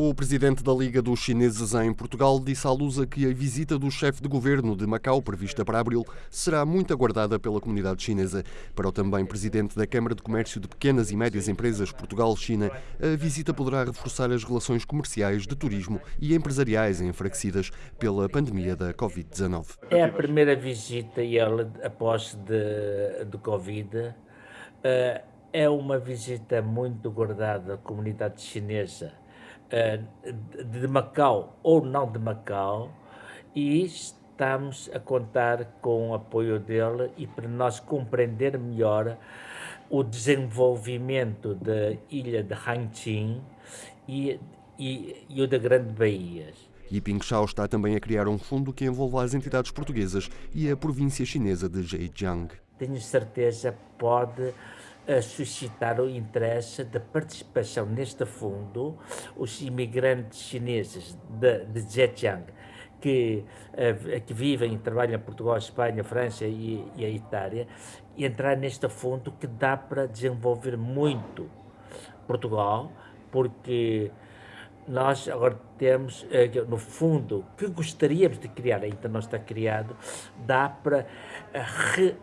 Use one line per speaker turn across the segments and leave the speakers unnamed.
O presidente da Liga dos Chineses em Portugal disse à Lusa que a visita do chefe de governo de Macau, prevista para abril, será muito aguardada pela comunidade chinesa. Para o também presidente da Câmara de Comércio de Pequenas e Médias Empresas Portugal-China, a visita poderá reforçar as relações comerciais, de turismo e empresariais enfraquecidas pela pandemia da Covid-19.
É a primeira visita ele após de, de Covid. Uh, é uma visita muito guardada à comunidade chinesa eh, de Macau ou não de Macau e estamos a contar com o apoio dele e para nós compreender melhor o desenvolvimento da ilha de Hangqin e, e, e o da Grande Baía.
Yiping Shao está também a criar um fundo que envolva as entidades portuguesas e a província chinesa de Zhejiang.
Tenho certeza pode a suscitar o interesse da participação neste fundo os imigrantes chineses de, de Zhejiang, que, uh, que vivem e trabalham em Portugal, Espanha, França e, e a Itália, e entrar neste fundo que dá para desenvolver muito Portugal, porque nós agora temos, eh, no fundo, que gostaríamos de criar, ainda não está criado, dá para re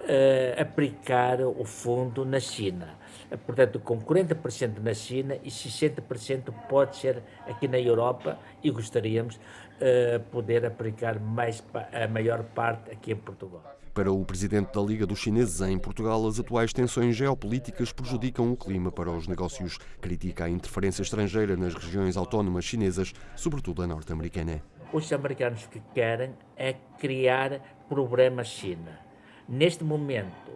uh, aplicar o fundo na China. Portanto, com 40% na China e 60% pode ser aqui na Europa e gostaríamos uh, poder aplicar mais a maior parte aqui em Portugal.
Para o presidente da Liga dos Chineses em Portugal, as atuais tensões geopolíticas prejudicam o clima para os negócios. Critica a interferência estrangeira nas regiões autónomas chinesas, sobretudo a norte-americana.
Os americanos que querem é criar problemas China Neste momento,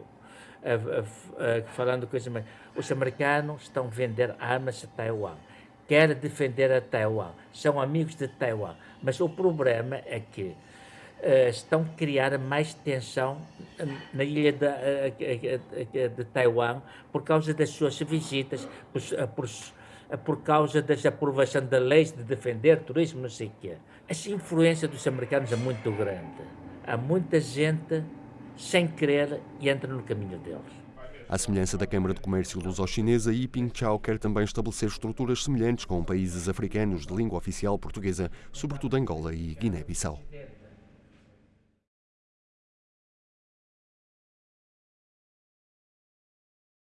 falando coisas os americanos estão a vender armas a Taiwan, querem defender a Taiwan, são amigos de Taiwan, mas o problema é que uh, estão a criar mais tensão na ilha de, uh, de Taiwan por causa das suas visitas, por, por, por causa da aprovação da lei de defender turismo, não sei o quê. Essa influência dos americanos é muito grande. Há muita gente sem querer entra no caminho deles.
À semelhança da Câmara de Comércio Luso-Chinesa, Yiping Chao quer também estabelecer estruturas semelhantes com países africanos de língua oficial portuguesa, sobretudo Angola e Guiné-Bissau.